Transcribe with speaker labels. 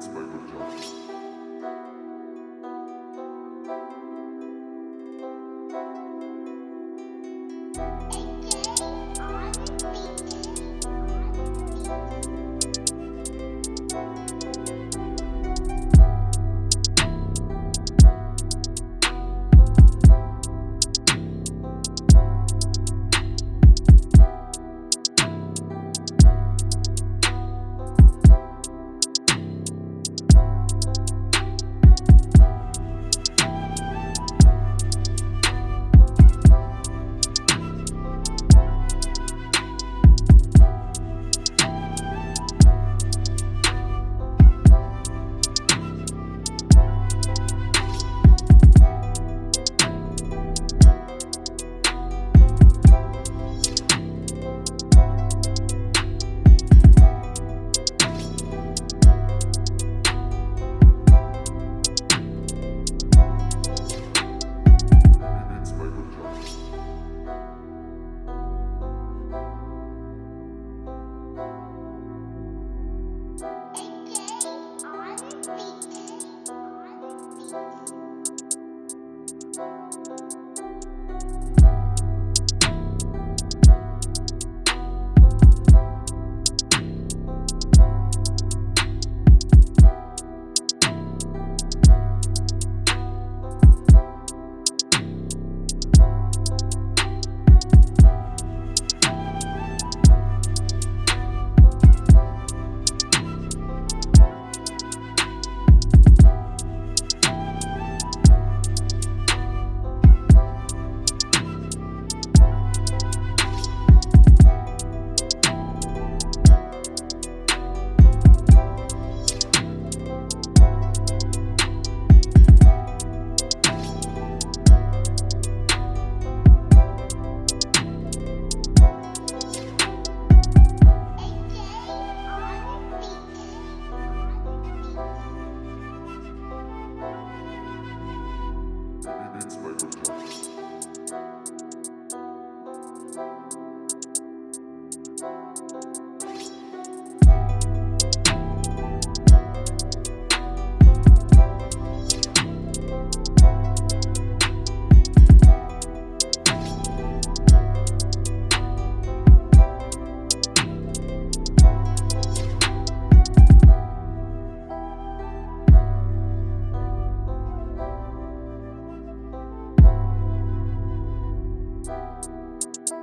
Speaker 1: It's Michael Johnson. Thank Eight. Música